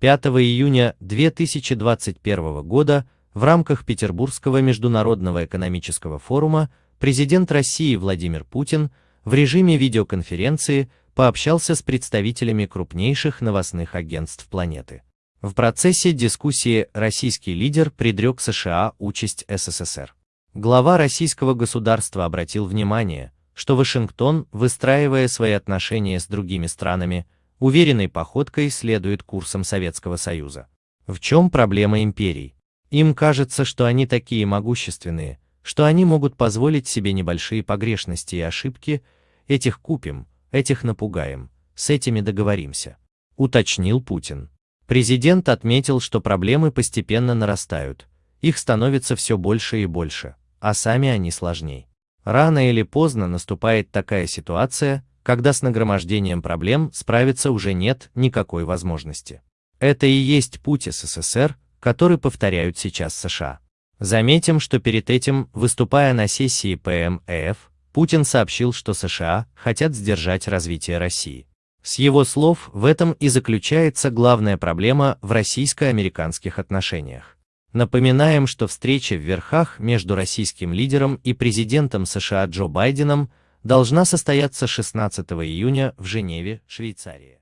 5 июня 2021 года в рамках Петербургского международного экономического форума президент России Владимир Путин в режиме видеоконференции пообщался с представителями крупнейших новостных агентств планеты. В процессе дискуссии российский лидер предрек США участь СССР. Глава российского государства обратил внимание, что Вашингтон, выстраивая свои отношения с другими странами, уверенной походкой следует курсам Советского Союза. В чем проблема империй? Им кажется, что они такие могущественные, что они могут позволить себе небольшие погрешности и ошибки, этих купим, этих напугаем, с этими договоримся, уточнил Путин. Президент отметил, что проблемы постепенно нарастают, их становится все больше и больше, а сами они сложнее. Рано или поздно наступает такая ситуация, когда с нагромождением проблем справиться уже нет никакой возможности. Это и есть путь СССР, который повторяют сейчас США. Заметим, что перед этим, выступая на сессии ПМЭФ, Путин сообщил, что США хотят сдержать развитие России. С его слов, в этом и заключается главная проблема в российско-американских отношениях. Напоминаем, что встреча в верхах между российским лидером и президентом США Джо Байденом должна состояться 16 июня в Женеве, Швейцария.